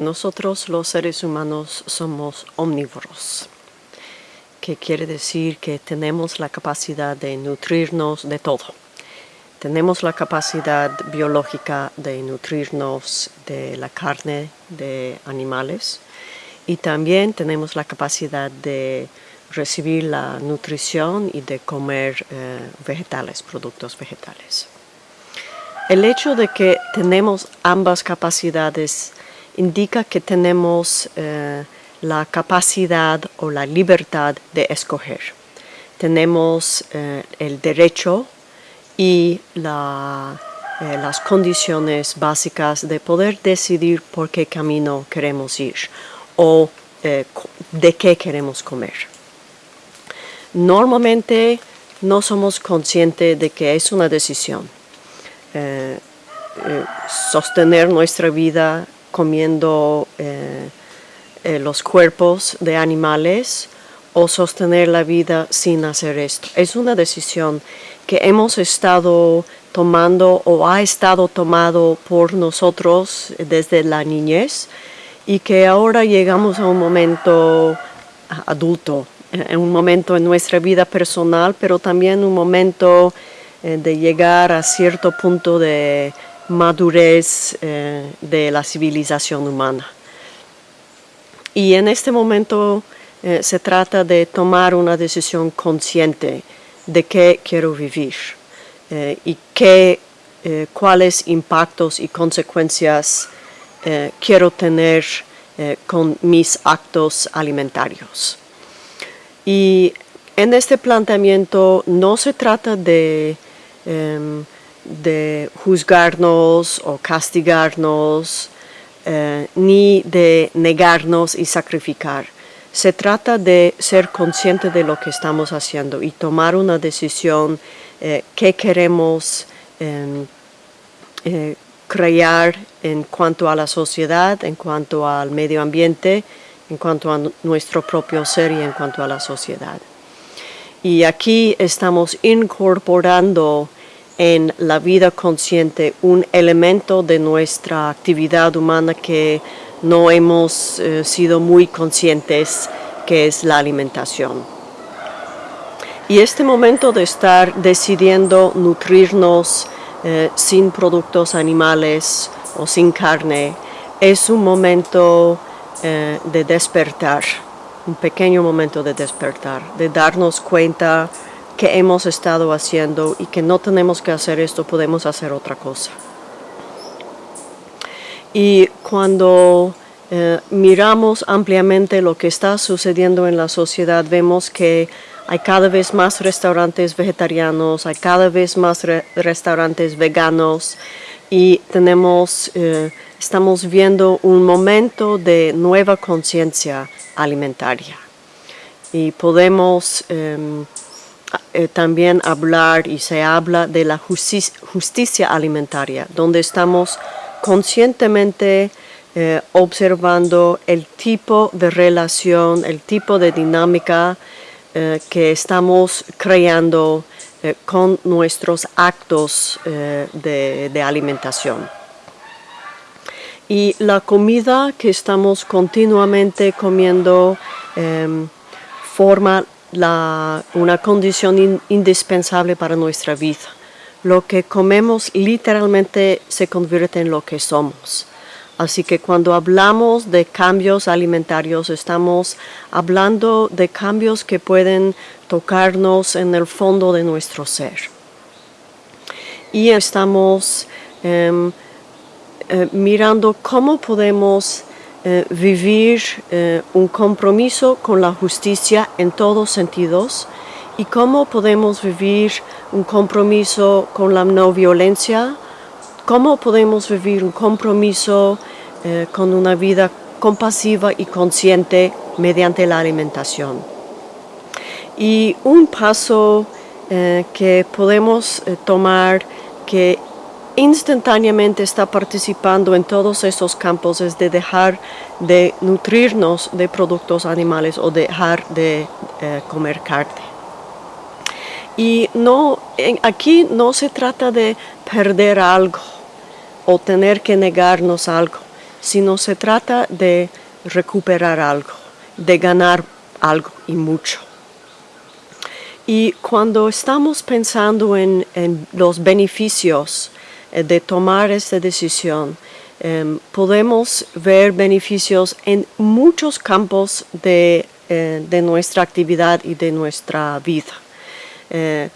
nosotros los seres humanos somos omnívoros, que quiere decir que tenemos la capacidad de nutrirnos de todo. Tenemos la capacidad biológica de nutrirnos de la carne de animales y también tenemos la capacidad de recibir la nutrición y de comer eh, vegetales, productos vegetales. El hecho de que tenemos ambas capacidades indica que tenemos eh, la capacidad o la libertad de escoger. Tenemos eh, el derecho y eh, las condiciones básicas de poder decidir por qué camino queremos ir o de qué queremos comer. Normalmente no somos conscientes de que es una decisión sostener nuestra vida comiendo eh, los cuerpos de animales o sostener la vida sin hacer esto. Es una decisión que hemos estado tomando o ha estado tomado por nosotros desde la niñez y que ahora llegamos a un momento adulto, en un momento en nuestra vida personal, pero también un momento eh, de llegar a cierto punto de madurez eh, de la civilización humana. Y en este momento eh, se trata de tomar una decisión consciente de qué quiero vivir y qué, cuáles impactos y consecuencias quiero tener con mis actos alimentarios. Y en este planteamiento no se trata de Em, de juzgarnos o castigarnos, eh, ni de negarnos y sacrificar. Se trata de ser consciente de lo que estamos haciendo y tomar una decisión eh, que queremos em, eh, crear en cuanto a la sociedad, en cuanto al medio ambiente, en cuanto a nuestro propio ser y en cuanto a la sociedad. Y aquí estamos incorporando en la vida consciente un elemento de nuestra actividad humana que no hemos eh, sido muy conscientes, que es la alimentación. Y este momento de estar decidiendo nutrirnos eh, sin productos animales o sin carne es un momento eh, de despertar un pequeño momento de despertar, de darnos cuenta que hemos estado haciendo y que no tenemos que hacer esto, podemos hacer otra cosa. Y cuando eh, miramos ampliamente lo que está sucediendo en la sociedad, vemos que hay cada vez más restaurantes vegetarianos, hay cada vez más restaurantes veganos y tenemos, eh, estamos viendo un momento de nueva conciencia alimentaria. Y podemos em, eh, también hablar y se habla de la justicia, alimentaria, donde estamos conscientemente eh, observando el tipo de relación, el tipo de dinámica eh, que estamos creando con nuestros actos de alimentación. Y la comida que estamos continuamente comiendo em, una condición indispensable para nuestra vida. Lo que comemos literalmente se convierte en lo que somos. Así que cuando hablamos de cambios alimentarios, estamos hablando de cambios que pueden tocarnos en el fondo de nuestro ser. Y estamos em, eh, mirando cómo podemos eh, vivir eh, un compromiso con la justicia en todos sentidos y cómo podemos vivir un compromiso con la no violencia, cómo podemos vivir un compromiso con una vida compasiva y consciente mediante la alimentación. Y un paso que podemos tomar que instantáneamente está participando en todos esos campos es de dejar de nutrirnos de productos animales o dejar de eh, comer carne. Y no, aquí no se trata de perder algo o tener que negarnos algo, sino se trata de recuperar algo, de ganar algo y mucho. Y cuando estamos pensando en, los beneficios de tomar esta decisión, em, podemos ver beneficios en muchos campos de, eh, nuestra actividad y de nuestra vida. Eh,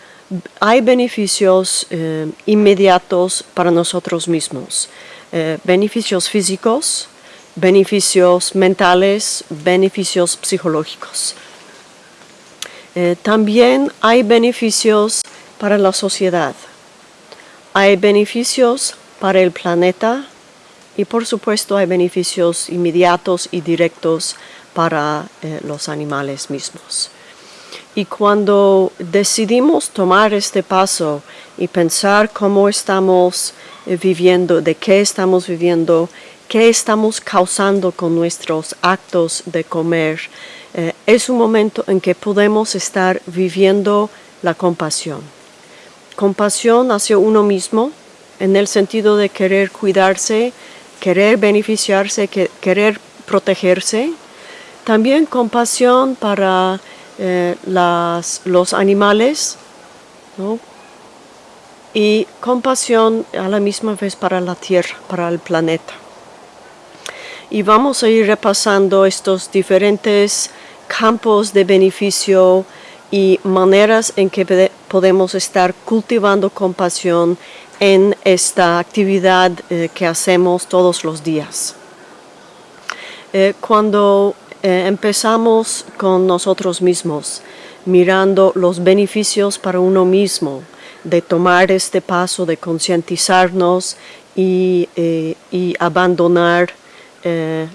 hay beneficios inmediatos para nosotros mismos, beneficios físicos, beneficios mentales, beneficios psicológicos. Eh, también hay beneficios para la sociedad. Hay beneficios para el planeta y por supuesto hay beneficios inmediatos y directos para eh, los animales mismos. Y cuando decidimos tomar este paso y pensar cómo estamos eh, viviendo, de qué estamos viviendo, qué estamos causando con nuestros actos de comer, eh, es un momento en que podemos estar viviendo la compasión. Compasión hacia uno mismo, en el sentido de querer cuidarse, querer beneficiarse, querer protegerse. También compasión para eh, los animales, y compasión a la misma vez para la tierra, para el planeta. Y vamos a ir repasando estos diferentes campos de beneficio y maneras en que podemos estar cultivando compasión en esta actividad eh, que hacemos todos los días. Eh, cuando eh, empezamos con nosotros mismos, mirando los beneficios para uno mismo, de tomar este paso de concientizarnos y, y, abandonar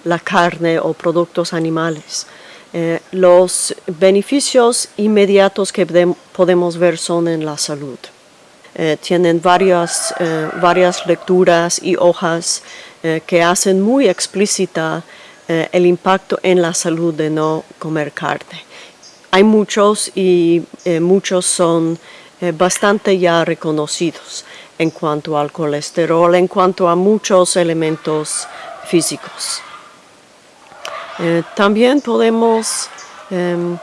la carne o productos animales. Eh, los beneficios inmediatos que podemos ver son en la salud. Eh, tienen varias, eh, varias lecturas y hojas que hacen muy explícita el impacto en la salud de no comer carne. Hay muchos y muchos son bastante ya reconocidos en cuanto al colesterol, en cuanto a muchos elementos físicos. Eh, también podemos em,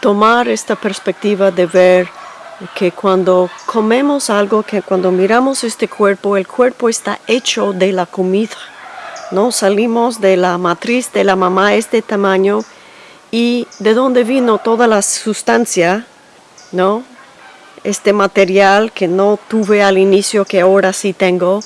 tomar esta perspectiva de ver que cuando comemos algo, que cuando miramos este cuerpo, el cuerpo está hecho de la comida. ¿no? Salimos de la matriz de la mamá este tamaño y de dónde vino toda la sustancia, ¿no? Este material que no tuve al inicio, que ahora sí tengo,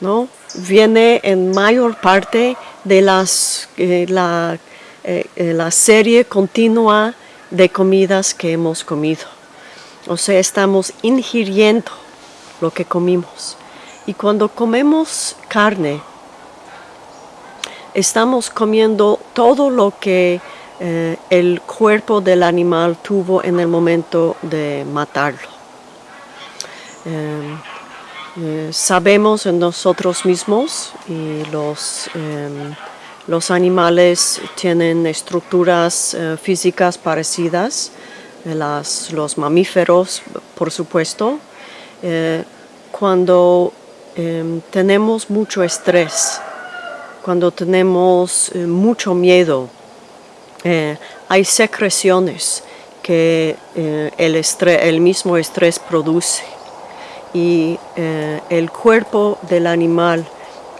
¿no? Viene en mayor parte de las, eh, la, eh, eh, la serie continua de comidas que hemos comido. O sea, estamos ingiriendo lo que comimos. Y cuando comemos carne, estamos comiendo todo lo que el cuerpo del animal tuvo en el momento de matarlo. Eh, sabemos en nosotros mismos y los, em, los animales tienen estructuras eh, físicas parecidas, eh, las, los mamíferos por supuesto. cuando em, tenemos mucho estrés, cuando tenemos mucho miedo, hay secreciones que el, el mismo estrés produce y eh, el cuerpo del animal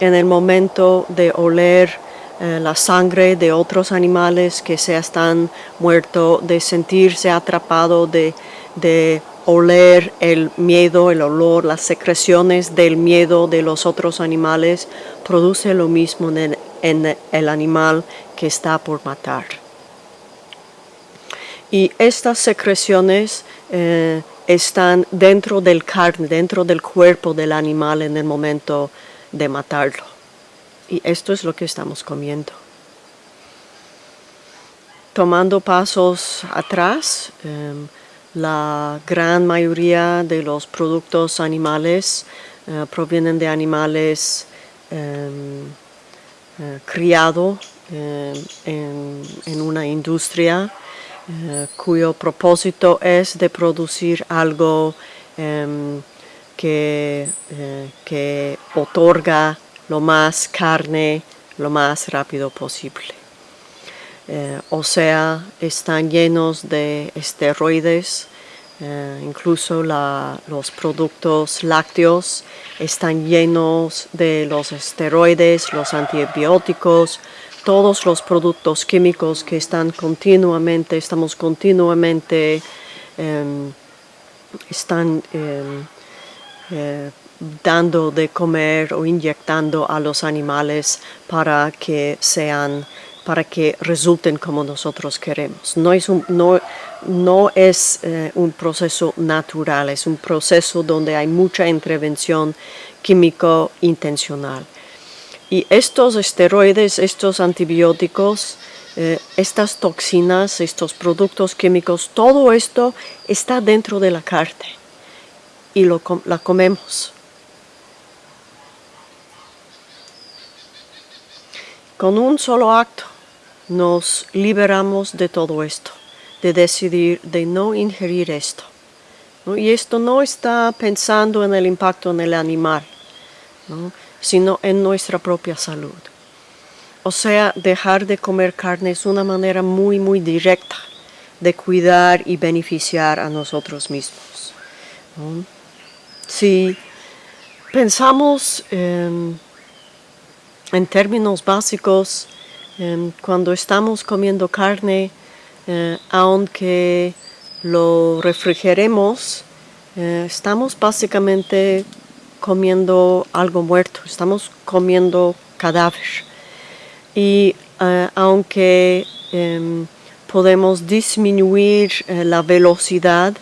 en el momento de oler eh, la sangre de otros animales que se están muertos, de sentirse atrapado, de, oler el miedo, el olor, las secreciones del miedo de los otros animales, produce lo mismo en el, animal que está por matar. Y estas secreciones eh, están dentro del carne, dentro del cuerpo del animal en el momento de matarlo. Y esto es lo que estamos comiendo. Tomando pasos atrás, em, la gran mayoría de los productos animales eh, provienen de animales em, eh, criados em, en una industria eh, cuyo propósito es de producir algo em, que, eh, que, otorga lo más carne lo más rápido posible. Eh, o sea, están llenos de esteroides, incluso los productos lácteos están llenos de los esteroides, los antibióticos, todos los productos químicos que están continuamente, estamos continuamente, em, están em, eh, dando de comer o inyectando a los animales para que sean para que resulten como nosotros queremos. No es un, no, no es, eh, un proceso natural, es un proceso donde hay mucha intervención químico intencional. Y estos esteroides, estos antibióticos, eh, estas toxinas, estos productos químicos, todo esto está dentro de la carne y lo, la comemos. Con un solo acto nos liberamos de todo esto, de decidir de no ingerir esto. Y esto no está pensando en el impacto en el animal, sino en nuestra propia salud. O sea, dejar de comer carne es una manera muy, muy directa de cuidar y beneficiar a nosotros mismos. Si pensamos en términos básicos, Em, cuando estamos comiendo carne, eh, aunque lo refrigeremos, eh, estamos básicamente comiendo algo muerto, estamos comiendo cadáver. Y eh, aunque em, podemos disminuir la velocidad,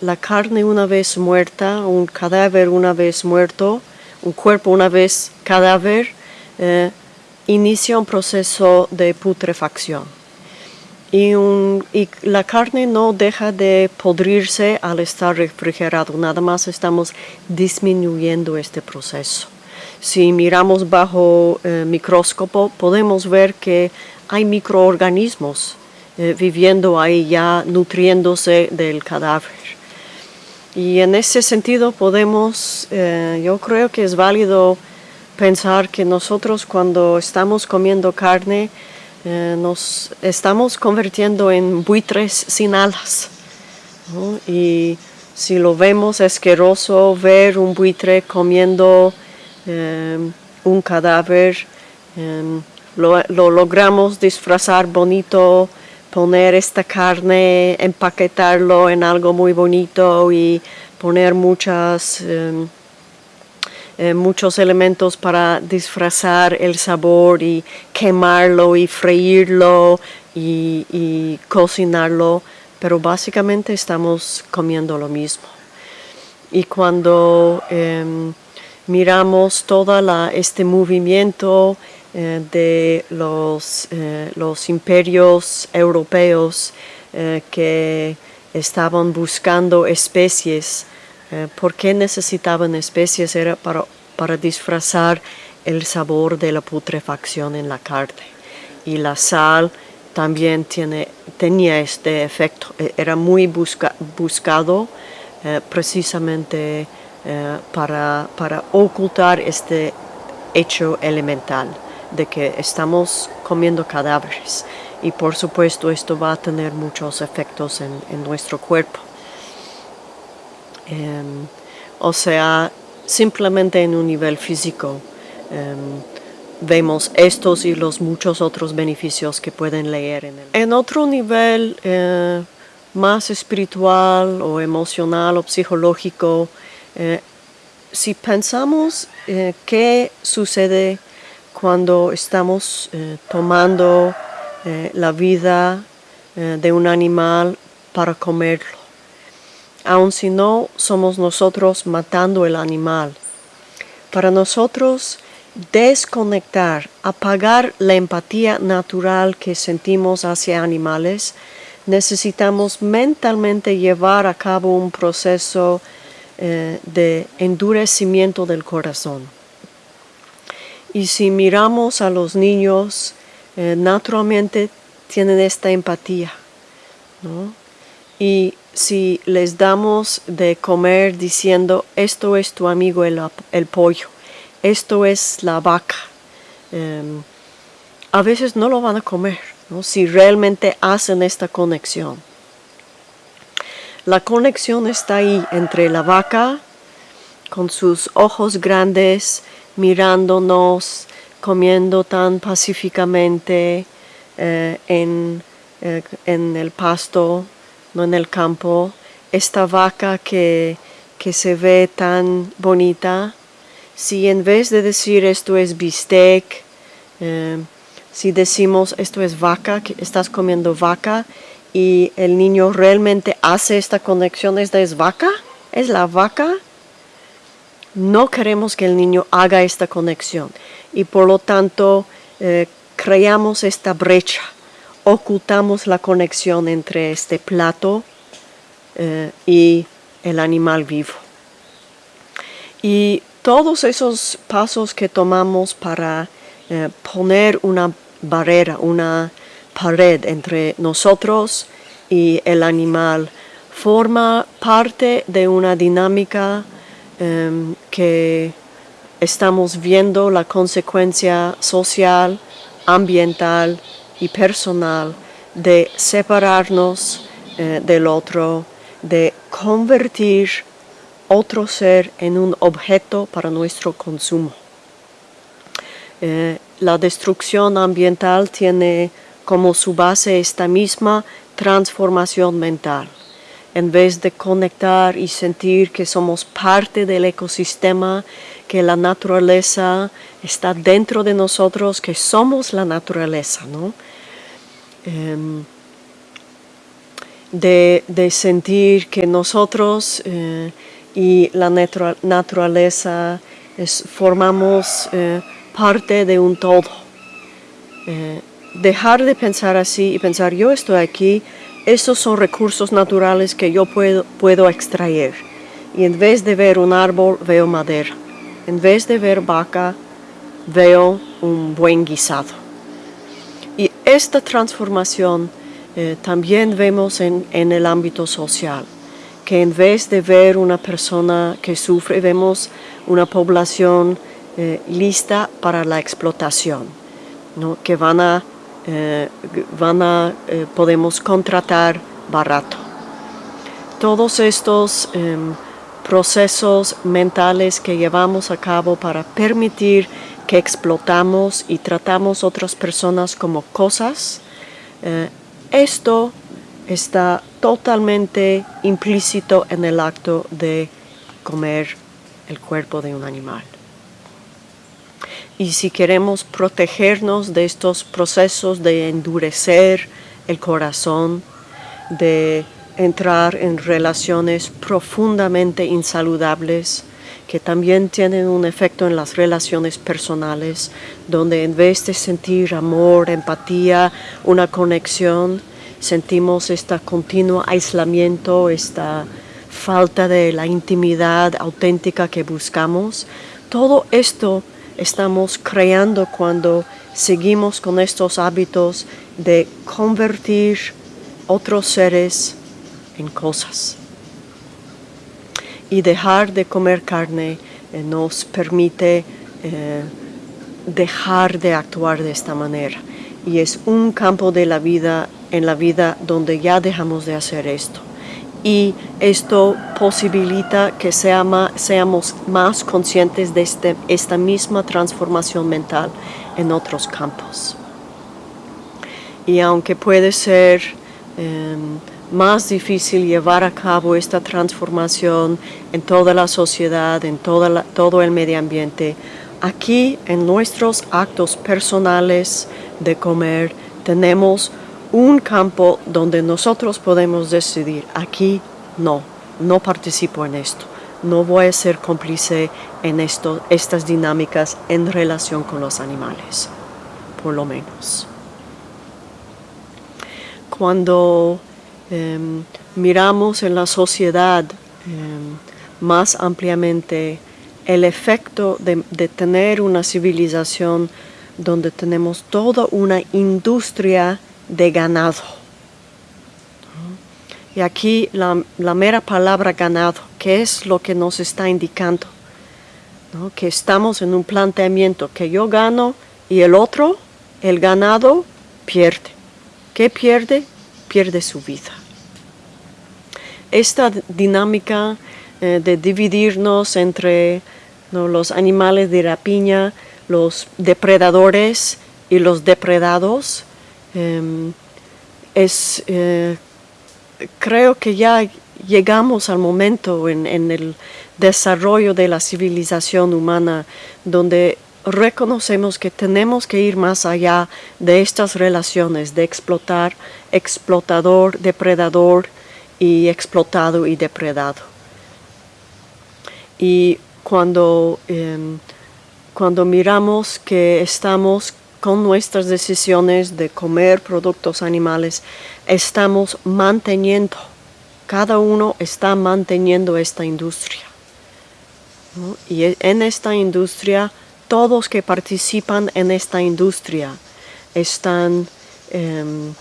la carne una vez muerta, un cadáver una vez muerto, un cuerpo una vez cadáver, inicia un proceso de putrefacción. Y, la carne no deja de podrirse al estar refrigerado, nada más estamos disminuyendo este proceso. Si miramos bajo eh, microscopio podemos ver que hay microorganismos eh, viviendo ahí ya nutriéndose del cadáver. Y en ese sentido podemos, eh, yo creo que es válido pensar que nosotros cuando estamos comiendo carne eh, nos estamos convirtiendo en buitres sin alas. Y si lo vemos asqueroso ver un buitre comiendo eh, un cadáver, eh, lo, lo, logramos disfrazar bonito, poner esta carne, empaquetarlo en algo muy bonito y poner muchas eh, muchos elementos para disfrazar el sabor y quemarlo y freírlo y, cocinarlo, pero básicamente estamos comiendo lo mismo. Y cuando em, miramos todo este movimiento eh, de los, eh, los, imperios europeos que estaban buscando especies eh, ¿Por qué necesitaban especies? Era para, para disfrazar el sabor de la putrefacción en la carne. Y la sal también tiene, tenía este efecto. E, era muy buscado eh, precisamente eh, para, para ocultar este hecho elemental de que estamos comiendo cadáveres y por supuesto esto va a tener muchos efectos en nuestro cuerpo. Em, o sea, simplemente en un nivel físico. Em, vemos estos y los muchos otros beneficios que pueden leer en el... En otro nivel eh, más espiritual o emocional o psicológico, eh, si pensamos eh, qué sucede cuando estamos tomando la vida de un animal para comerlo, aun si no somos nosotros matando el animal. Para nosotros, desconectar, apagar la empatía natural que sentimos hacia animales, necesitamos mentalmente llevar a cabo un proceso eh, de endurecimiento del corazón. Y si miramos a los niños, eh, naturalmente tienen esta empatía. ¿no? Y si les damos de comer diciendo, esto es tu amigo el, pollo, esto es la vaca. Em, a veces no lo van a comer, si realmente hacen esta conexión. La conexión está ahí entre la vaca con sus ojos grandes mirándonos, comiendo tan pacíficamente eh, en, eh, en, el pasto, no en el campo, esta vaca que, que se ve tan bonita, si en vez de decir esto es bistec, eh, si decimos esto es vaca, que estás comiendo vaca y el niño realmente hace esta conexión, esta es vaca, es la vaca, no queremos que el niño haga esta conexión. Y por lo tanto eh, creamos esta brecha, ocultamos la conexión entre este plato eh, y el animal vivo. Y todos esos pasos que tomamos para eh, poner una barrera, una pared entre nosotros y el animal, forma parte de una dinámica em, que estamos viendo la consecuencia social, ambiental y personal de separarnos eh, del otro, de convertir otro ser en un objeto para nuestro consumo. Eh, la destrucción ambiental tiene como su base esta misma transformación mental. En vez de conectar y sentir que somos parte del ecosistema, que la naturaleza está dentro de nosotros, que somos la naturaleza, ¿no? Em, de, sentir que nosotros eh, y la naturaleza formamos eh, parte de un todo. Eh, dejar de pensar así y pensar yo estoy aquí, esos son recursos naturales que yo puedo, puedo extraer. Y en vez de ver un árbol, veo madera. En vez de ver vaca, veo un buen guisado. Y esta transformación eh, también vemos en, el ámbito social, que en vez de ver una persona que sufre, vemos una población eh, lista para la explotación, ¿no? que van a, eh, van a podemos contratar barato. Todos estos em, procesos mentales que llevamos a cabo para permitir que explotamos y tratamos otras personas como cosas, esto está totalmente implícito en el acto de comer el cuerpo de un animal. Y si queremos protegernos de estos procesos de endurecer el corazón, de entrar en relaciones profundamente insaludables, que también tienen un efecto en las relaciones personales, donde en vez de sentir amor, empatía, una conexión, sentimos este continuo aislamiento, esta falta de la intimidad auténtica que buscamos. Todo esto estamos creando cuando seguimos con estos hábitos de convertir otros seres en cosas y dejar de comer carne eh, nos permite eh, dejar de actuar de esta manera. Y es un campo de la vida, en la vida donde ya dejamos de hacer esto. Y esto posibilita que seamos más conscientes de este, esta misma transformación mental en otros campos. Y aunque puede ser em, más difícil llevar a cabo esta transformación en toda la sociedad, en todo el medio ambiente. Aquí en nuestros actos personales de comer tenemos un campo donde nosotros podemos decidir, aquí no, no participo en esto, no voy a ser cómplice en estas dinámicas en relación con los animales, por lo menos. Cuando Em, miramos en la sociedad em, más ampliamente el efecto de, tener una civilización donde tenemos toda una industria de ganado. Y aquí la, mera palabra ganado, ¿qué es lo que nos está indicando? que estamos en un planteamiento que yo gano y el otro, el ganado, pierde. ¿Qué pierde? Pierde su vida. Esta dinámica eh, de dividirnos entre los animales de rapiña, los depredadores y los depredados, em, es, eh, creo que ya llegamos al momento en, el desarrollo de la civilización humana donde reconocemos que tenemos que ir más allá de estas relaciones de explotar, explotador, depredador y explotado y depredado. Y cuando, em, cuando miramos que estamos con nuestras decisiones de comer productos animales, estamos manteniendo, cada uno está manteniendo esta industria. Y e, en esta industria, todos que participan en esta industria están em,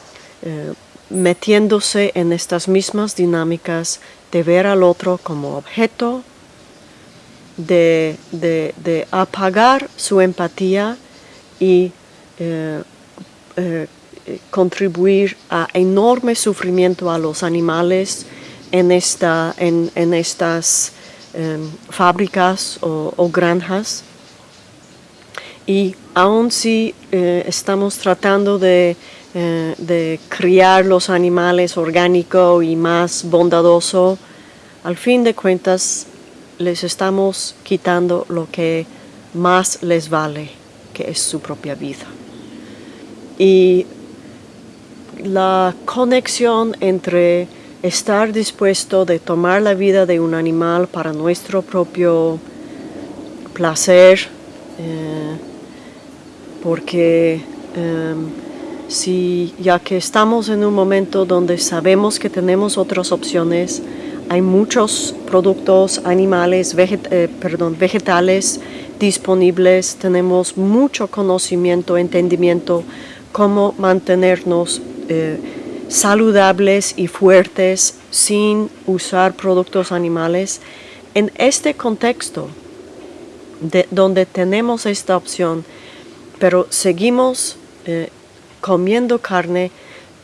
eh, metiéndose en estas mismas dinámicas de ver al otro como objeto, de, de apagar su empatía y eh, eh, contribuir a enorme sufrimiento a los animales en, esta, en, estas em, fábricas o, granjas. Y aun si eh, estamos tratando de, de, criar los animales orgánico y más bondadoso, al fin de cuentas les estamos quitando lo que más les vale, que es su propia vida. Y la conexión entre estar dispuesto de tomar la vida de un animal para nuestro propio placer, eh, porque em, si ya que estamos en un momento donde sabemos que tenemos otras opciones, hay muchos productos animales, eh, perdón, vegetales disponibles, tenemos mucho conocimiento, entendimiento cómo mantenernos eh, saludables y fuertes sin usar productos animales. En este contexto, de, donde tenemos esta opción, pero seguimos eh, comiendo carne,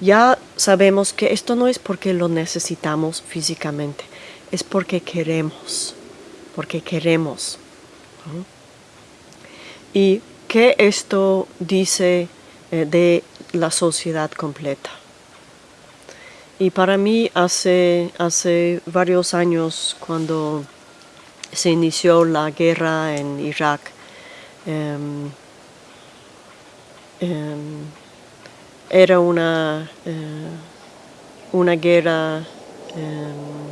ya sabemos que esto no es porque lo necesitamos físicamente, es porque queremos, porque queremos. ¿Y qué esto dice eh, de la sociedad completa. Y para mí hace, hace varios años cuando se inició la guerra en Irak, em, em, era una, eh, una guerra em,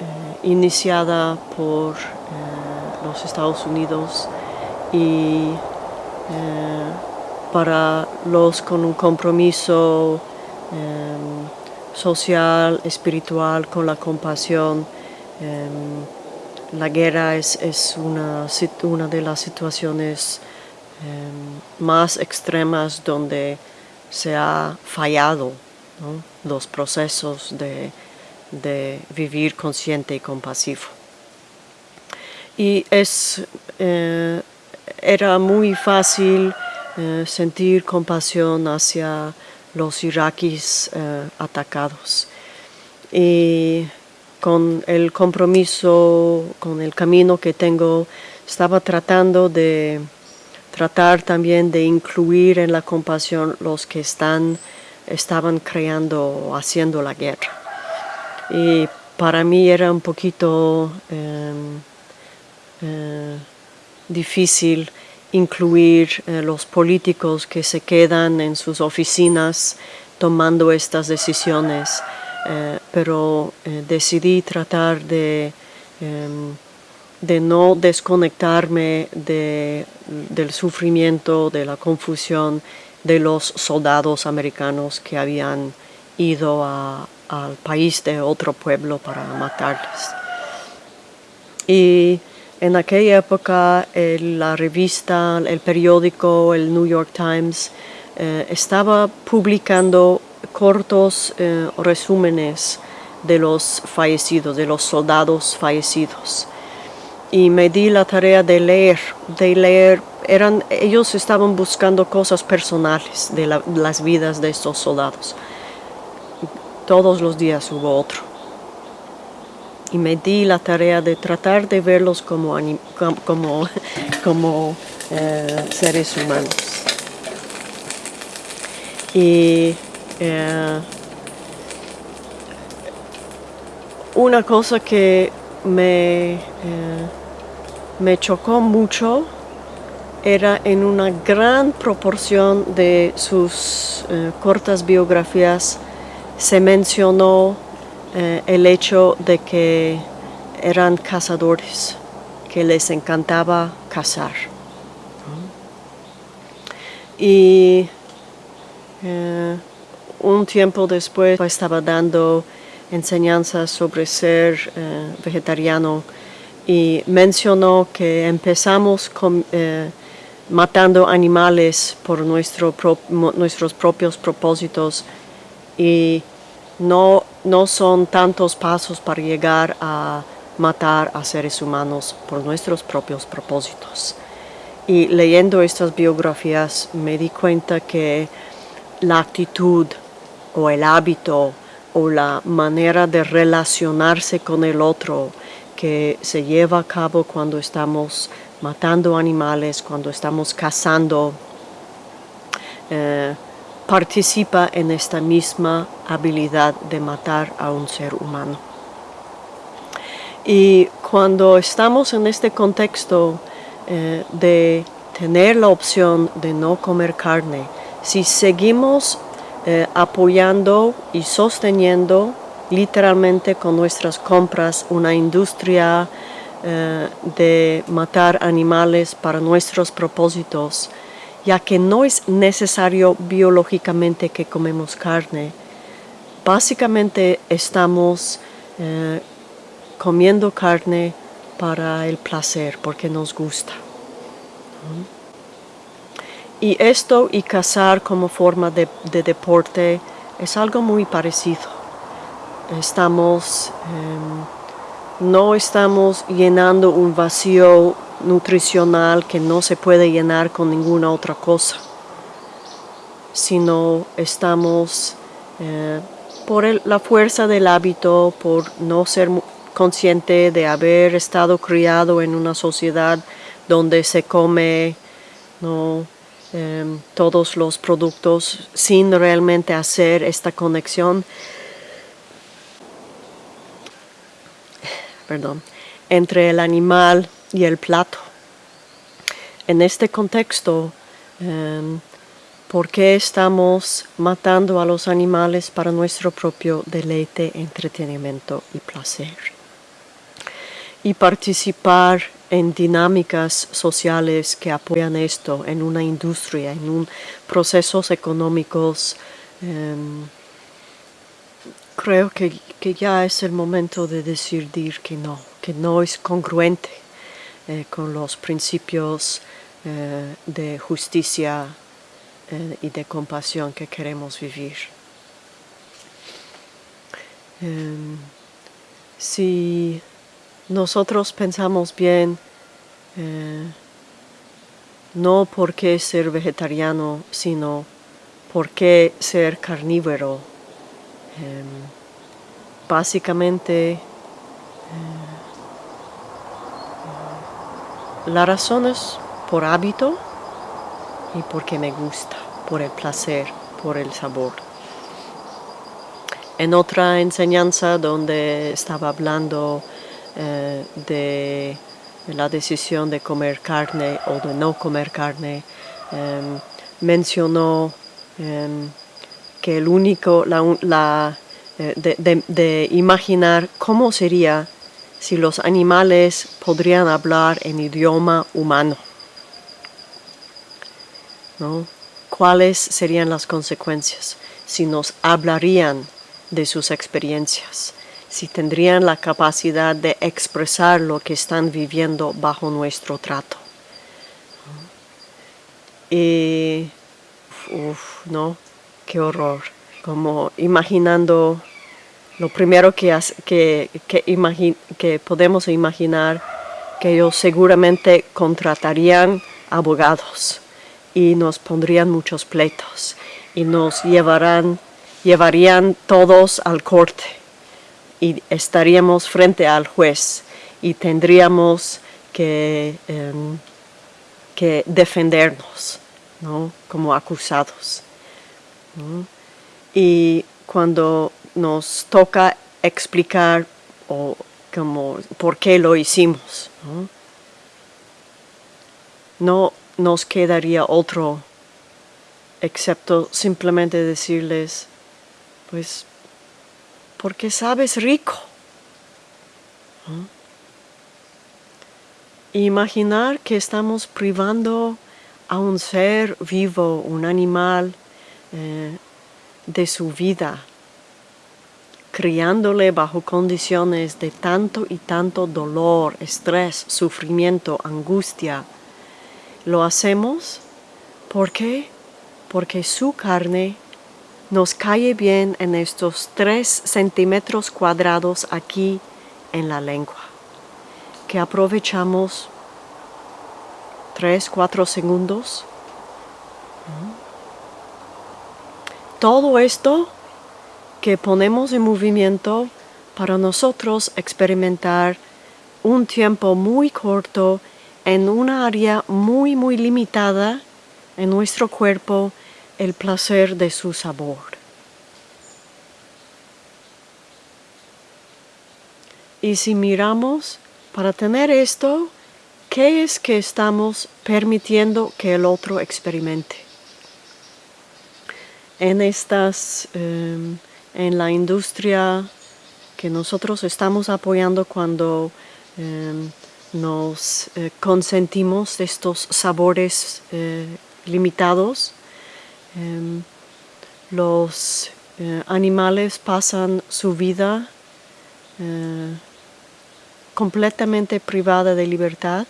eh, iniciada por los Estados Unidos y eh, para los con un compromiso social, espiritual, con la compasión. La guerra es, una, una, de las situaciones más extremas donde se ha fallado los procesos de, vivir consciente y compasivo. Y es eh, era muy fácil eh, sentir compasión hacia los iraquíes eh, atacados. Y con el compromiso, con el camino que tengo, estaba tratando de tratar también de incluir en la compasión los que están, estaban creando, haciendo la guerra. Y para mí era un poquito em, eh, difícil incluir eh, los políticos que se quedan en sus oficinas tomando estas decisiones, eh, pero eh, decidí tratar de, em, de no desconectarme del sufrimiento, de la confusión de los soldados americanos que habían ido al país de otro pueblo para matarles. Y en aquella época la revista, el periódico, el New York Times, eh, estaba publicando cortos eh, resúmenes de los fallecidos, de los soldados fallecidos. Y me di la tarea de leer, de leer. Eran, ellos estaban buscando cosas personales de las vidas de estos soldados. Todos los días hubo otro. Y me di la tarea de tratar de verlos como, como, como eh, seres humanos. Y eh, una cosa que me, eh, me chocó mucho. Era en una gran proporción de sus cortas biografías. Se mencionó el hecho de que eran cazadores, que les encantaba cazar. Y eh, un tiempo después estaba dando enseñanzas sobre ser eh, vegetariano y mencionó que empezamos eh, matando animales por nuestros propios propósitos y no, no son tantos pasos para llegar a matar a seres humanos por nuestros propios propósitos. Y leyendo estas biografías me di cuenta que la actitud o el hábito o la manera de relacionarse con el otro que se lleva a cabo cuando estamos matando animales, cuando estamos cazando, eh, participa en esta misma habilidad de matar a un ser humano. Y cuando estamos en este contexto eh, de tener la opción de no comer carne, si seguimos eh, apoyando y sosteniendo literalmente con nuestras compras una industria eh, de matar animales para nuestros propósitos, ya que no es necesario biológicamente que comemos carne, básicamente estamos comiendo carne para el placer, porque nos gusta. Y esto y cazar como forma de, deporte es algo muy parecido. Estamos, em, no estamos llenando un vacío nutricional que no se puede llenar con ninguna otra cosa, sino estamos eh, por la fuerza del hábito, por no ser consciente de haber estado criado en una sociedad donde se come em, todos los productos sin realmente hacer esta conexión entre el animal y el plato. En este contexto, em, ¿por qué estamos matando a los animales para nuestro propio deleite, entretenimiento y placer? y participar en dinámicas sociales que apoyan esto en una industria, en procesos económicos. Em, creo que, ya es el momento de decidir que no, que no es congruente eh, con los principios eh, de justicia eh, y de compasión que queremos vivir. Em, si nosotros pensamos bien, no por qué ser vegetariano, sino por qué ser carnívoro. Em, básicamente, eh, la razón es por hábito y porque me gusta, por el placer, por el sabor. En otra enseñanza donde estaba hablando eh, de la decisión de comer carne o de no comer carne, em, mencionó em, que el único, la, eh, de, imaginar cómo sería si los animales podrían hablar en idioma humano. ¿Cuáles serían las consecuencias si nos hablarían de sus experiencias? si tendrían la capacidad de expresar lo que están viviendo bajo nuestro trato. Y, uff, ¿no? Qué horror. Como imaginando, lo primero que, que, que, podemos imaginar que ellos seguramente contratarían abogados y nos pondrían muchos pleitos y nos llevarán, llevarían todos al corte y estaríamos frente al juez y tendríamos que, em, que defendernos ¿no? como acusados. Y cuando nos toca explicar o como por qué lo hicimos, ¿no? nos quedaría otro excepto simplemente decirles, pues, porque sabes rico. Imaginar que estamos privando a un ser vivo, un animal, eh, de su vida, criándole bajo condiciones de tanto y tanto dolor, estrés, sufrimiento, angustia. Lo hacemos porque porque su carne nos cae bien en estos tres centímetros cuadrados aquí en la lengua, que aprovechamos tres, cuatro segundos. Todo esto que ponemos en movimiento para nosotros experimentar un tiempo muy corto en una área muy muy limitada en nuestro cuerpo el placer de su sabor. Y si miramos, para tener esto, ¿qué es que estamos permitiendo que el otro experimente? En estas, em, en la industria que nosotros estamos apoyando cuando em, nos eh, consentimos estos sabores eh, limitados, Em, los eh, animales pasan su vida completamente privada de libertad,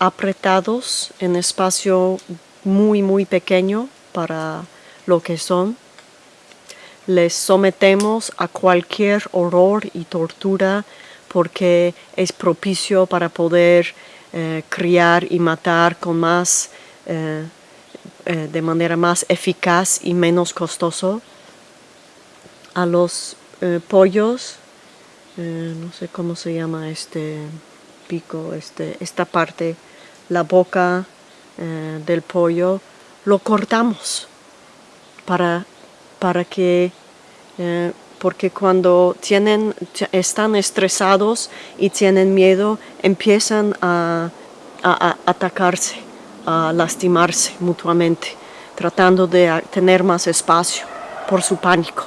apretados en espacio muy muy pequeño para lo que son. Les sometemos a cualquier horror y tortura porque es propicio para poder criar y matar con más eh, de manera más eficaz y menos costoso a los eh, pollos, eh, no sé cómo se llama este pico, este, esta parte, la boca del pollo, lo cortamos para, para que, porque cuando tienen, están estresados y tienen miedo, empiezan a atacarse a lastimarse mutuamente, tratando de tener más espacio por su pánico.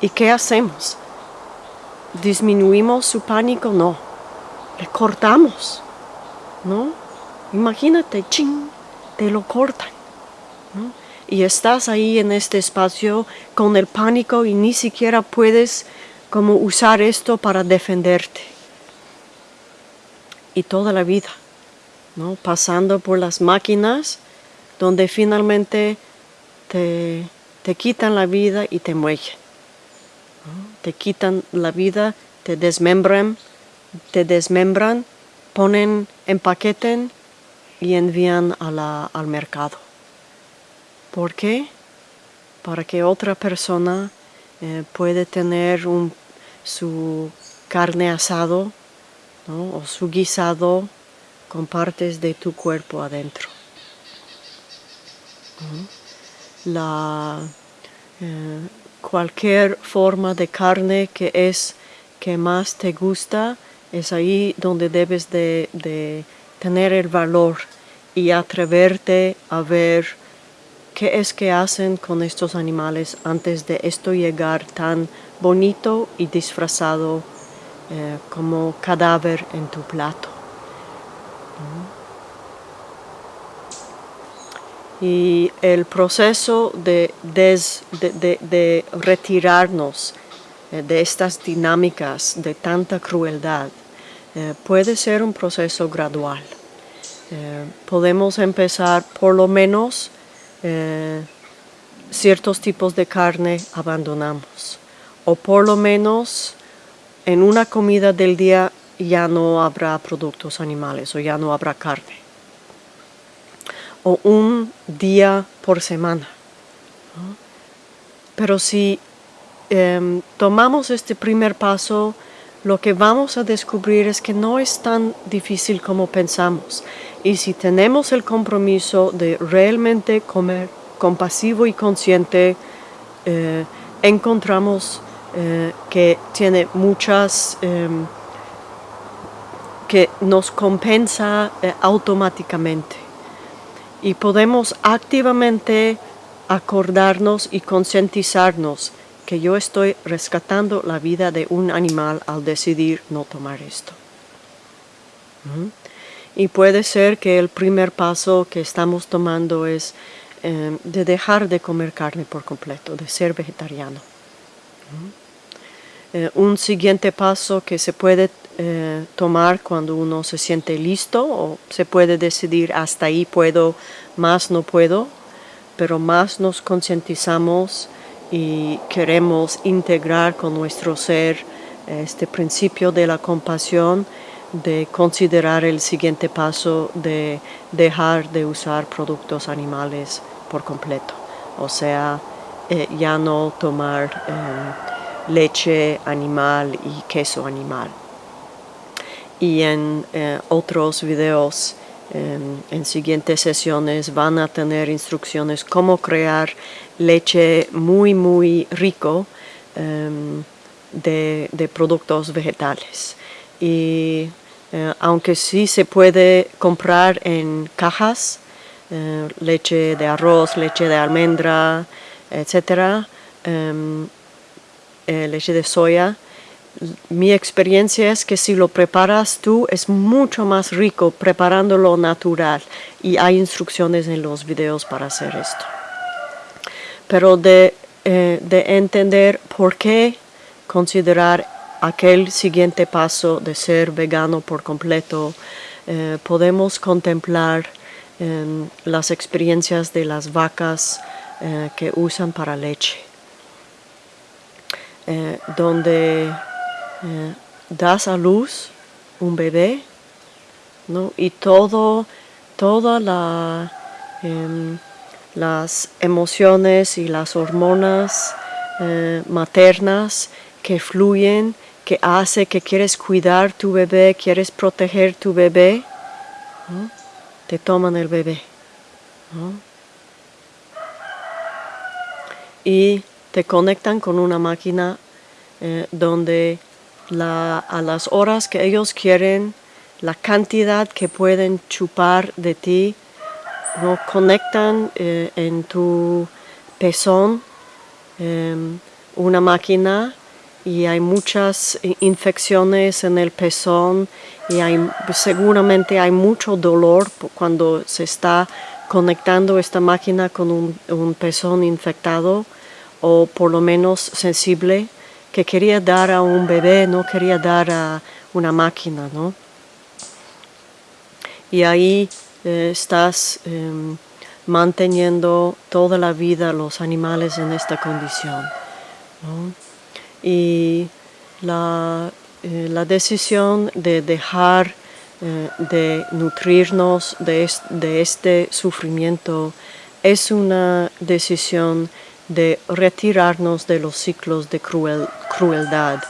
¿Y qué hacemos? ¿Disminuimos su pánico? No. Le cortamos. ¿No? Imagínate, ching, te lo cortan. Y estás ahí en este espacio con el pánico y ni siquiera puedes como usar esto para defenderte. Y toda la vida pasando por las máquinas donde finalmente te, quitan la vida y te mueren. Te quitan la vida, te desmembran, te desmembran, ponen, empaqueten y envían al mercado. ¿Por qué? Para que otra persona eh, puede tener su carne asado o su guisado con partes de tu cuerpo adentro. La, eh, cualquier forma de carne que es que más te gusta es ahí donde debes de, de tener el valor y atreverte a ver qué es que hacen con estos animales antes de esto llegar tan bonito y disfrazado eh, como cadáver en tu plato. Y el proceso de, de, retirarnos eh, de estas dinámicas de tanta crueldad eh, puede ser un proceso gradual. Podemos empezar por lo menos ciertos tipos de carne abandonamos o por lo menos en una comida del día ya no habrá productos animales o ya no habrá carne. O un día por semana. Pero si em, tomamos este primer paso, lo que vamos a descubrir es que no es tan difícil como pensamos. Y si tenemos el compromiso de realmente comer compasivo y consciente, eh, encontramos eh, que tiene muchas, em, que nos compensa eh, automáticamente. Y podemos activamente acordarnos y concientizarnos que yo estoy rescatando la vida de un animal al decidir no tomar esto. Y puede ser que el primer paso que estamos tomando es em, de dejar de comer carne por completo, de ser vegetariano. Eh, un siguiente paso que se puede eh, tomar cuando uno se siente listo o se puede decidir hasta ahí puedo, más no puedo, pero más nos concientizamos y queremos integrar con nuestro ser este principio de la compasión, de considerar el siguiente paso de dejar de usar productos animales por completo, o sea, eh, ya no tomar leche animal y queso animal. Y en eh, otros videos, em, en siguientes sesiones, van a tener instrucciones cómo crear leche muy, muy rico em, de, productos vegetales. Y eh, aunque sí se puede comprar en cajas, eh, leche de arroz, leche de almendra, etc., eh, leche de soya, mi experiencia es que si lo preparas tú es mucho más rico preparándolo natural y hay instrucciones en los videos para hacer esto. Pero de, eh, entender por qué considerar aquel siguiente paso de ser vegano por completo, eh, podemos contemplar em, las experiencias de las vacas que usan para leche. Eh, donde eh, das a luz un bebé y todo, todas la, em, las emociones y las hormonas eh, maternas que fluyen, que hace que quieres cuidar tu bebé, quieres proteger tu bebé, te toman el bebé. Y te conectan con una máquina eh, donde a las horas que ellos quieren, la cantidad que pueden chupar de ti, no conectan eh, en tu pezón em, una máquina y hay muchas infecciones en el pezón y hay, seguramente hay mucho dolor cuando se está conectando esta máquina con un, un pezón infectado o por lo menos sensible que quería dar a un bebé, no quería dar a una máquina, ¿no? Y ahí eh, estás em, manteniendo toda la vida los animales en esta condición. Y la, eh, la, decisión de dejar eh, de nutrirnos de, de este sufrimiento es una decisión de retirarnos de los ciclos de crueldad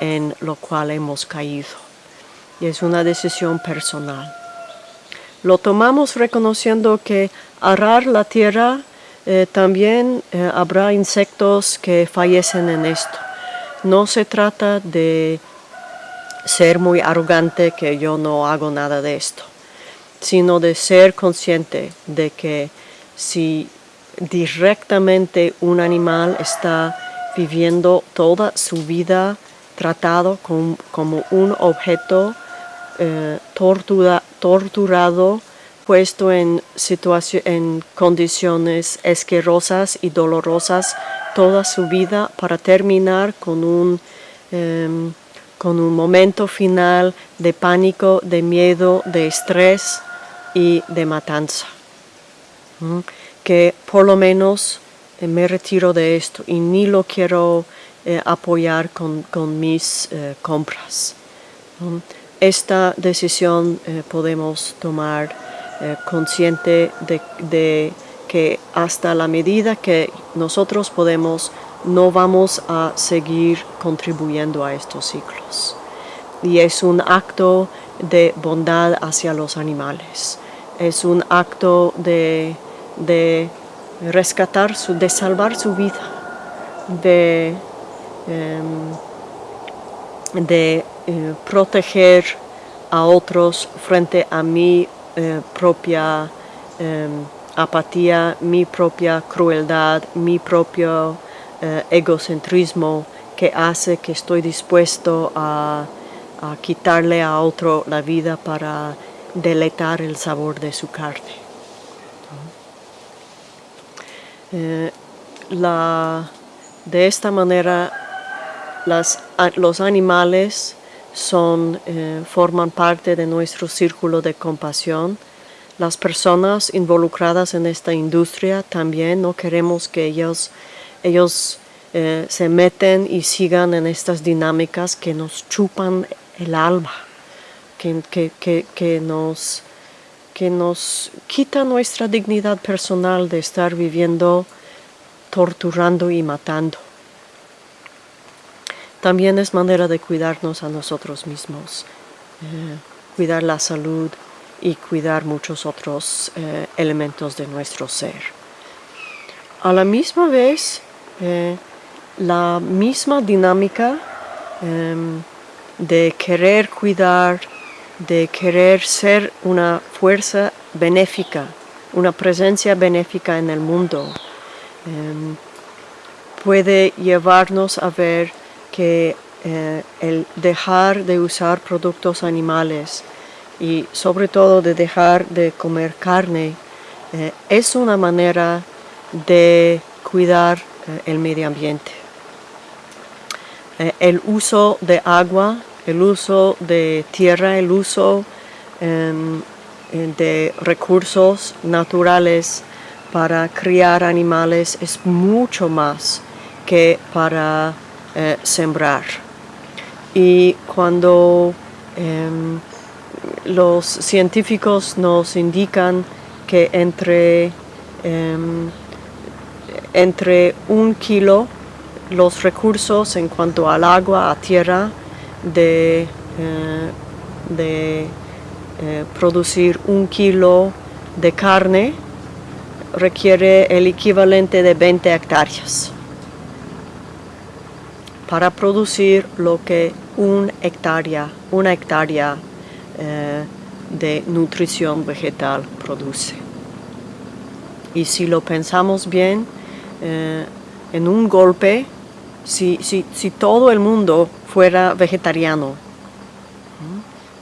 en lo cual hemos caído. Y es una decisión personal. Lo tomamos reconociendo que arar la tierra eh, también eh, habrá insectos que fallecen en esto. No se trata de ser muy arrogante que yo no hago nada de esto, sino de ser consciente de que si directamente un animal está viviendo toda su vida tratado como un objeto eh, torturado, puesto en, en condiciones asquerosas y dolorosas toda su vida para terminar con un, em, con un momento final de pánico, de miedo, de estrés y de matanza que por lo menos eh, me retiro de esto y ni lo quiero eh, apoyar con, mis eh, compras. esta decisión podemos tomar consciente de que hasta la medida que nosotros podemos no vamos a seguir contribuyendo a estos ciclos. Y es un acto de bondad hacia los animales. Es un acto de, rescatar, su, de salvar su vida, de, em, de eh, proteger a otros frente a mi eh, propia em, apatía, mi propia crueldad, mi propio eh, egocentrismo que hace que estoy dispuesto a, quitarle a otro la vida para deletar el sabor de su carne. Eh, de esta manera los animales son, eh, forman parte de nuestro círculo de compasión. Las personas involucradas en esta industria también no queremos que ellos ellos eh, se meten y sigan en estas dinámicas que nos chupan el alma, que, nos, que nos quita nuestra dignidad personal de estar viviendo torturando y matando. También es manera de cuidarnos a nosotros mismos, eh, cuidar la salud y cuidar muchos otros eh, elementos de nuestro ser. A la misma vez, eh, la misma dinámica em, de querer cuidar, de querer ser una fuerza benéfica, una presencia benéfica en el mundo, em, puede llevarnos a ver que eh, el dejar de usar productos animales y sobre todo de dejar de comer carne eh, es una manera de cuidar eh, el medio ambiente. El uso de agua, el uso de tierra, el uso em, eh, de recursos naturales para criar animales es mucho más que para sembrar. Y cuando em, los científicos nos indican que entre em, entre un kilo los recursos en cuanto al agua, a tierra, de, eh, de eh, producir un kilo de carne requiere el equivalente de 20 hectáreas para producir lo que un hectárea, una hectárea eh, de nutrición vegetal produce. Y si lo pensamos bien, en un golpe si, si, todo el mundo fuera vegetariano,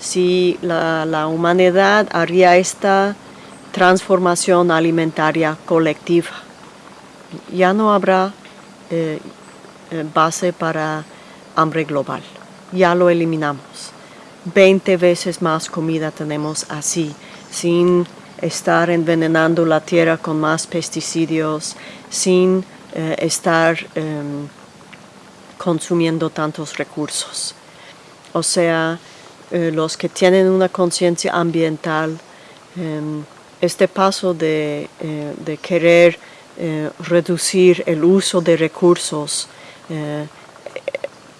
si la, humanidad haría esta transformación alimentaria colectiva, ya no habrá eh, eh, base para hambre global, ya lo eliminamos. 20 veces más comida tenemos así, sin estar envenenando la tierra con más pesticidios, sin eh, estar em, consumiendo tantos recursos. O sea, eh, los que tienen una conciencia ambiental, em, este paso de, eh, querer reducir el uso de recursos,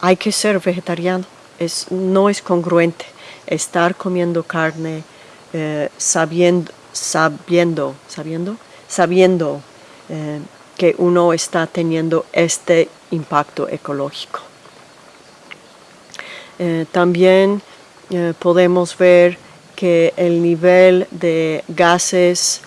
hay que ser vegetariano, es, no es congruente estar comiendo carne sabiendo, sabiendo, sabiendo, sabiendo eh, que uno está teniendo este impacto ecológico. Eh, también eh, podemos ver que el nivel de gases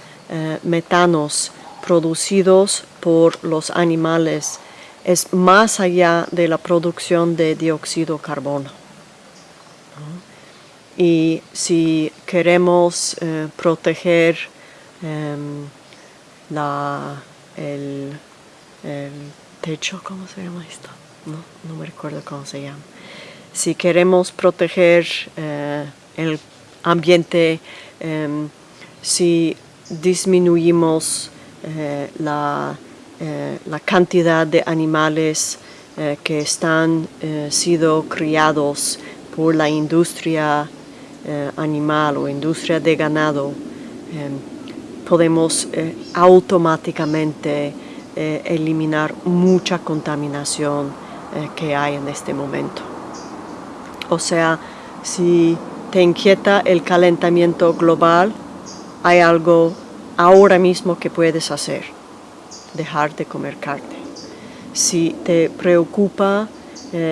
metanos producidos por los animales es más allá de la producción de dióxido de carbono. Y si queremos proteger em, la, el, techo, ¿cómo se llama esto? No, no me recuerdo cómo se llama. Si queremos proteger eh, el ambiente, em, si disminuimos eh, la, eh, la, cantidad de animales que están siendo criados por la industria animal o industria de ganado, em, podemos automáticamente eh, eliminar mucha contaminación que hay en este momento. O sea, si te inquieta el calentamiento global, hay algo ahora mismo que puedes hacer, dejar de comer carne. Si te preocupa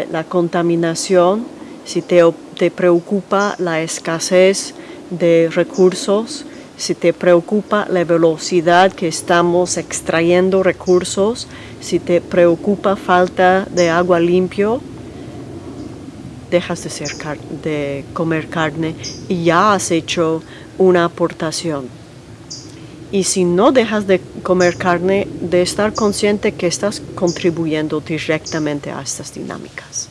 la contaminación, si te, te preocupa la escasez de recursos, si te preocupa la velocidad que estamos extrayendo recursos, si te preocupa falta de agua limpio, dejas de, de comer carne y ya has hecho una aportación. Y si no dejas de comer carne, de estar consciente que estás contribuyendo directamente a estas dinámicas.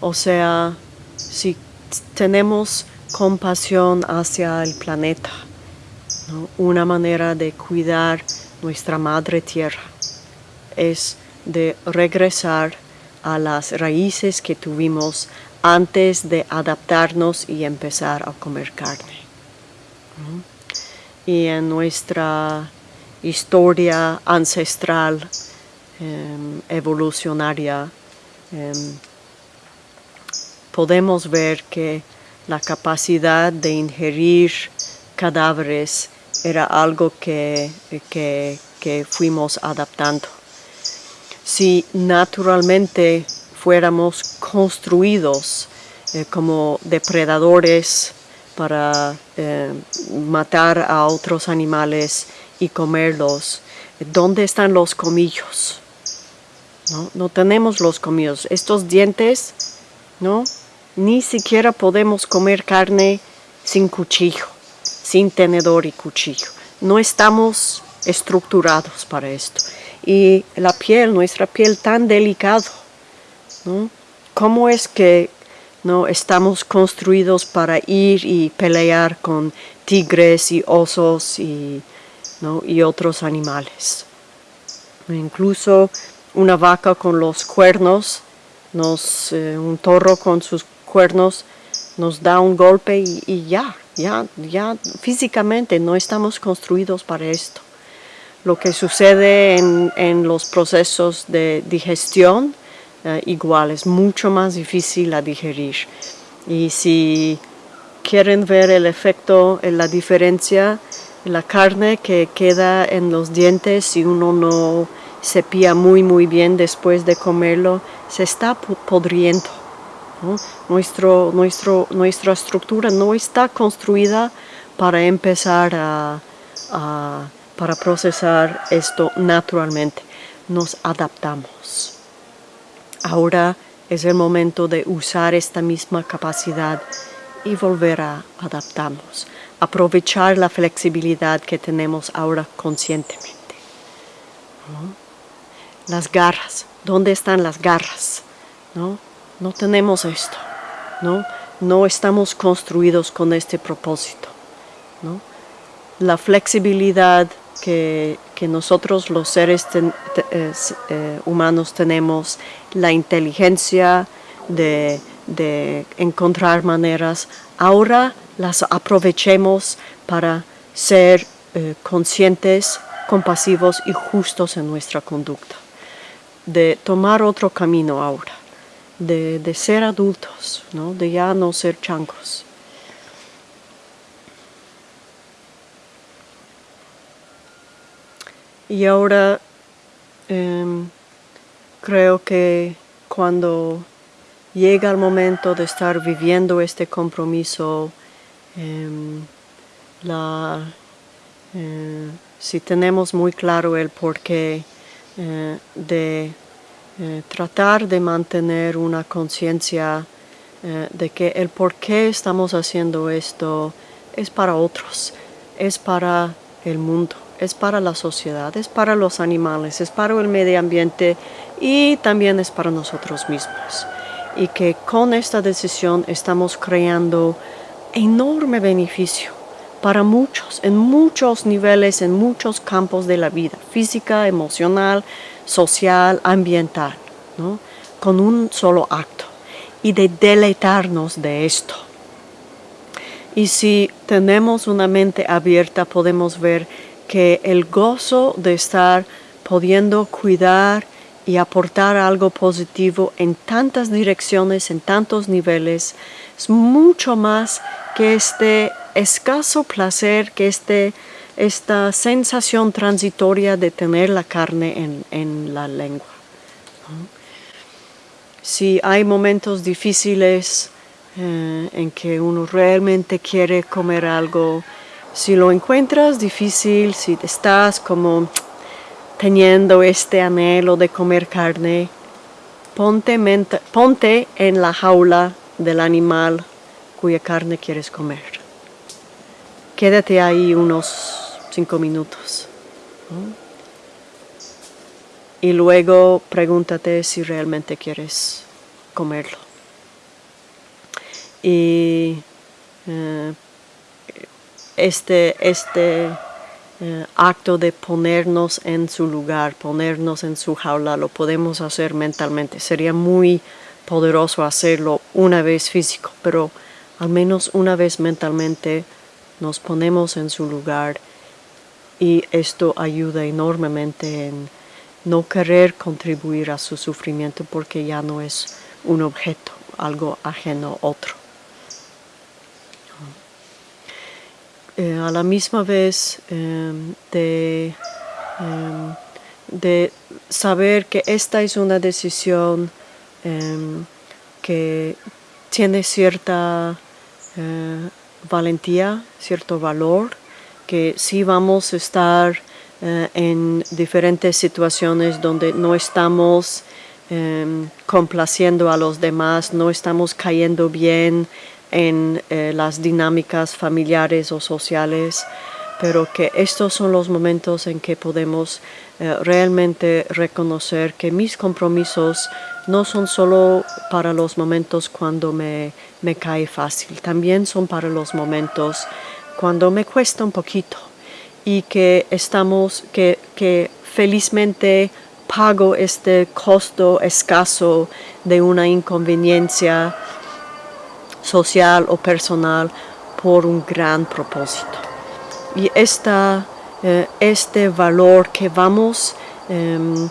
O sea, si tenemos compasión hacia el planeta, una manera de cuidar nuestra madre tierra es de regresar a las raíces que tuvimos antes de adaptarnos y empezar a comer carne. Y en nuestra historia ancestral, em, evolucionaria, em, podemos ver que la capacidad de ingerir cadáveres era algo que, fuimos adaptando. Si naturalmente fuéramos construidos eh, como depredadores para eh, matar a otros animales y comerlos, ¿dónde están los comillos? No, no tenemos los comillos. Estos dientes, ¿no? Ni siquiera podemos comer carne sin cuchillo, sin tenedor y cuchillo. No estamos estructurados para esto. Y la piel, nuestra piel tan delicada, ¿no? ¿Cómo es que no estamos construidos para ir y pelear con tigres y osos y, otros animales? Incluso una vaca con los cuernos, nos, eh, un toro con sus cuernos nos da un golpe y, ya, ya, ya físicamente no estamos construidos para esto. Lo que sucede en, los procesos de digestión, eh, igual, es mucho más difícil a digerir. Y si quieren ver el efecto, la diferencia, la carne que queda en los dientes si uno no cepilla muy muy bien después de comerlo, se está podriendo nuestro, nuestro, nuestra estructura no está construida para empezar a, para procesar esto naturalmente. Nos adaptamos. Ahora es el momento de usar esta misma capacidad y volver a adaptarnos. Aprovechar la flexibilidad que tenemos ahora conscientemente. Las garras. ¿Dónde están las garras? ¿No? No tenemos esto, ¿no? No estamos construidos con este propósito, ¿no? La flexibilidad que, nosotros los seres eh, humanos tenemos, la inteligencia de, encontrar maneras, ahora las aprovechemos para ser eh, conscientes, compasivos y justos en nuestra conducta, de tomar otro camino ahora de, ser adultos, ¿no? de ya no ser chancos. Y ahora em, creo que cuando llega el momento de estar viviendo este compromiso, em, eh, si tenemos muy claro el porqué eh, de eh, tratar de mantener una conciencia eh, de que el por qué estamos haciendo esto es para otros, es para el mundo, es para la sociedad, es para los animales, es para el medio ambiente y también es para nosotros mismos. Y que con esta decisión estamos creando enorme beneficio para muchos, en muchos niveles, en muchos campos de la vida, física, emocional, social, ambiental, con un solo acto. y de deleitarnos de esto. Y si tenemos una mente abierta podemos ver que el gozo de estar pudiendo cuidar y aportar algo positivo en tantas direcciones, en tantos niveles, es mucho más que este escaso placer, que este, esta sensación transitoria de tener la carne en, la lengua. Si hay momentos difíciles eh, en que uno realmente quiere comer algo, si lo encuentras difícil, si estás como teniendo este anhelo de comer carne, ponte, ponte en la jaula del animal cuya carne quieres comer. Quédate ahí unos cinco minutos. Y luego pregúntate si realmente quieres comerlo. Y eh, este, este eh, acto de ponernos en su lugar, ponernos en su jaula, lo podemos hacer mentalmente. Sería muy poderoso hacerlo una vez físico, pero al menos una vez mentalmente nos ponemos en su lugar y esto ayuda enormemente en no querer contribuir a su sufrimiento porque ya no es un objeto, algo ajeno, otro. Eh, a la misma vez em, de, em, de, saber que esta es una decisión em, que tiene cierta eh, valentía, cierto valor, que sí vamos a estar eh, en diferentes situaciones donde no estamos complaciendo a los demás, no estamos cayendo bien en eh, las dinámicas familiares o sociales, pero que estos son los momentos en que podemos eh, realmente reconocer que mis compromisos no son solo para los momentos cuando me cae fácil, también son para los momentos cuando me cuesta un poquito y que estamos, que, que felizmente pago este costo escaso de una inconveniencia social o personal por un gran propósito. Y esta, eh, este valor que vamos em,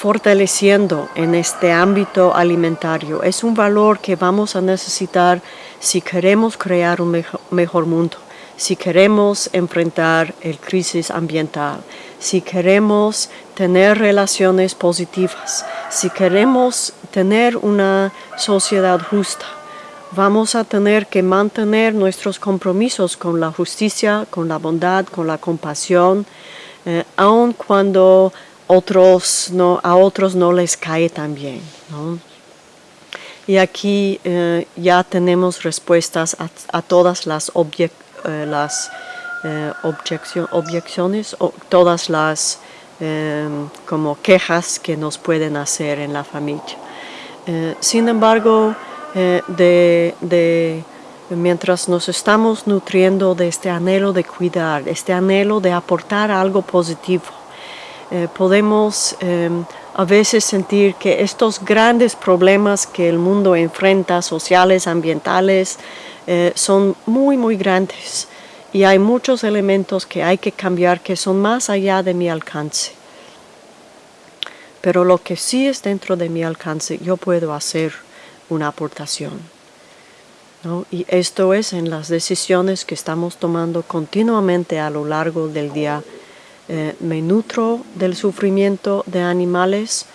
fortaleciendo en este ámbito alimentario es un valor que vamos a necesitar si queremos crear un mejor, mundo, si queremos enfrentar el crisis ambiental, si queremos tener relaciones positivas, si queremos tener una sociedad justa vamos a tener que mantener nuestros compromisos con la justicia, con la bondad, con la compasión, eh, aun cuando a otros no les cae tan bien. Y aquí eh, ya tenemos respuestas a, todas las, eh, las objeciones, o todas las como quejas que nos pueden hacer en la familia. sin embargo, eh, de, mientras nos estamos nutriendo de este anhelo de cuidar, este anhelo de aportar algo positivo, eh, podemos em, a veces sentir que estos grandes problemas que el mundo enfrenta, sociales, ambientales, eh, son muy, muy grandes y hay muchos elementos que hay que cambiar que son más allá de mi alcance. Pero lo que sí es dentro de mi alcance, yo puedo hacer una aportación. Y esto es en las decisiones que estamos tomando continuamente a lo largo del día. Eh, ¿Me nutro del sufrimiento de animales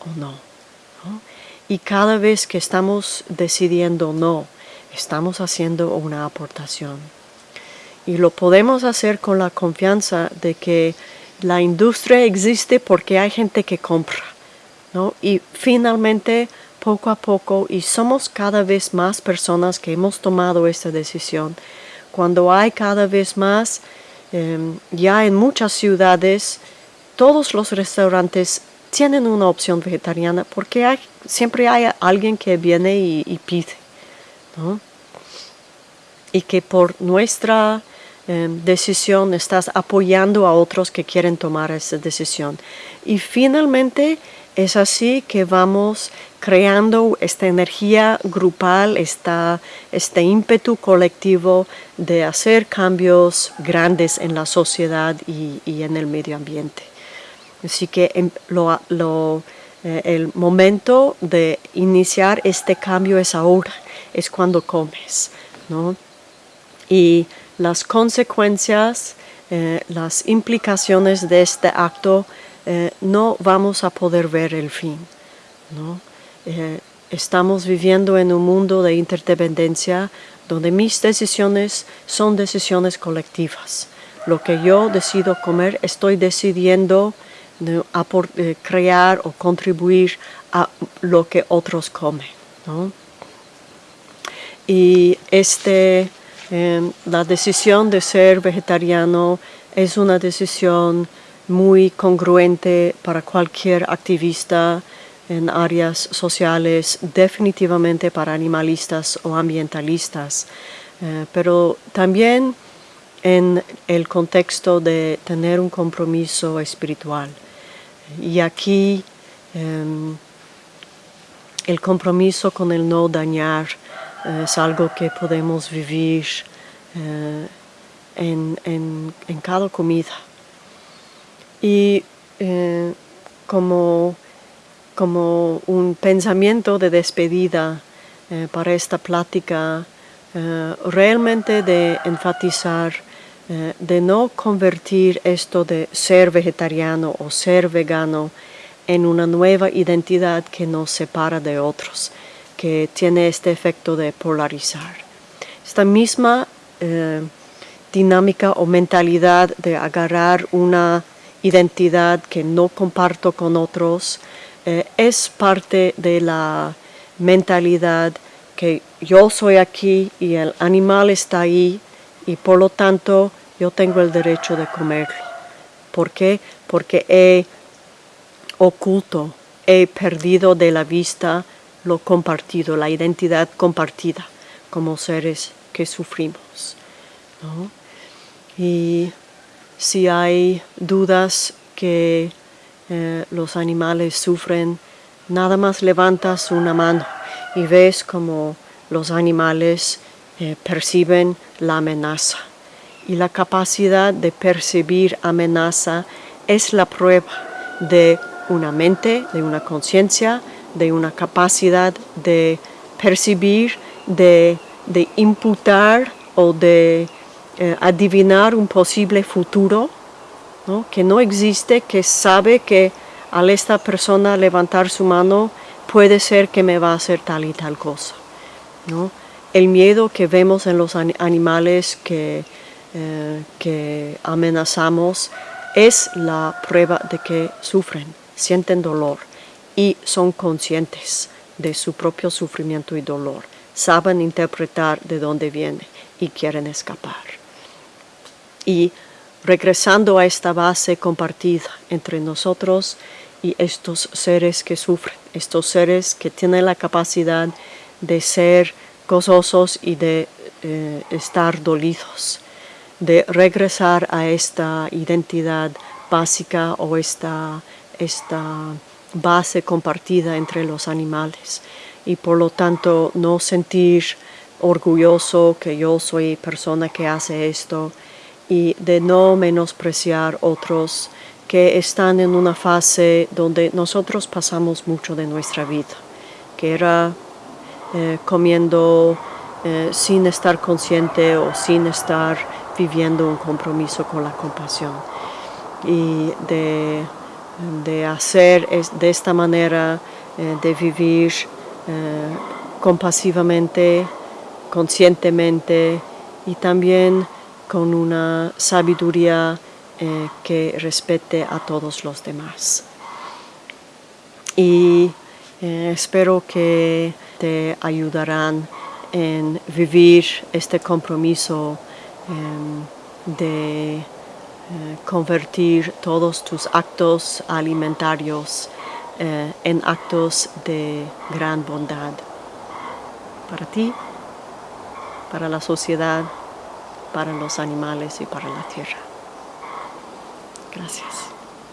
o no? Y cada vez que estamos decidiendo no, estamos haciendo una aportación. Y lo podemos hacer con la confianza de que la industria existe porque hay gente que compra. ¿no? Y finalmente poco a poco y somos cada vez más personas que hemos tomado esta decisión. Cuando hay cada vez más, em, ya en muchas ciudades, todos los restaurantes tienen una opción vegetariana porque siempre hay alguien que viene y, pide. Y que por nuestra em, decisión estás apoyando a otros que quieren tomar esa decisión. Y finalmente es así que vamos creando esta energía grupal, este ímpetu colectivo de hacer cambios grandes en la sociedad y, en el medio ambiente. Así que em, eh, el momento de iniciar este cambio es ahora, es cuando comes. Y las consecuencias, eh, las implicaciones de este acto eh, no vamos a poder ver el fin. Eh, estamos viviendo en un mundo de interdependencia donde mis decisiones son decisiones colectivas. Lo que yo decido comer, estoy decidiendo eh, crear o contribuir a lo que otros comen. Y este, la decisión de ser vegetariano es una decisión muy congruente para cualquier activista en áreas sociales, definitivamente para animalistas o ambientalistas, eh, pero también en el contexto de tener un compromiso espiritual. Y aquí em, el compromiso con el no dañar eh, es algo que podemos vivir eh, en cada comida. Y eh, como, como, un pensamiento de despedida eh, para esta plática, eh, realmente de enfatizar, de no convertir esto de ser vegetariano o ser vegano en una nueva identidad que nos separa de otros, que tiene este efecto de polarizar. Esta misma dinámica o mentalidad de agarrar una identidad que no comparto con otros, eh, es parte de la mentalidad que yo soy aquí y el animal está ahí y por lo tanto yo tengo el derecho de comerlo. ¿Por qué? Porque he oculto, he perdido de la vista lo compartido, la identidad compartida como seres que sufrimos. Y si hay dudas que eh, los animales sufren, nada más levantas una mano y ves como los animales eh, perciben la amenaza. Y la capacidad de percibir amenaza es la prueba de una mente, de una conciencia, de una capacidad de percibir, de imputar o de eh, adivinar un posible futuro que no existe, que sabe que al esta persona levantar su mano puede ser que me va a hacer tal y tal cosa. El miedo que vemos en los animales que, eh, que amenazamos es la prueba de que sufren, sienten dolor y son conscientes de su propio sufrimiento y dolor, saben interpretar de dónde viene y quieren escapar y regresando a esta base compartida entre nosotros y estos seres que sufren, estos seres que tienen la capacidad de ser gozosos y de eh, estar dolidos, de regresar a esta identidad básica o esta, esta base compartida entre los animales. Y por lo tanto no sentir orgulloso que yo soy persona que hace esto, y de no menospreciar otros que están en una fase donde nosotros pasamos mucho de nuestra vida, que era eh, comiendo eh, sin estar consciente o sin estar viviendo un compromiso con la compasión. Y de, hacer de esta manera, eh, de vivir compasivamente, conscientemente y también con una sabiduría eh, que respete a todos los demás. Y eh, espero que te ayudarán en vivir este compromiso em, de eh, convertir todos tus actos alimentarios en actos de gran bondad para ti, para la sociedad para los animales y para la tierra. Gracias.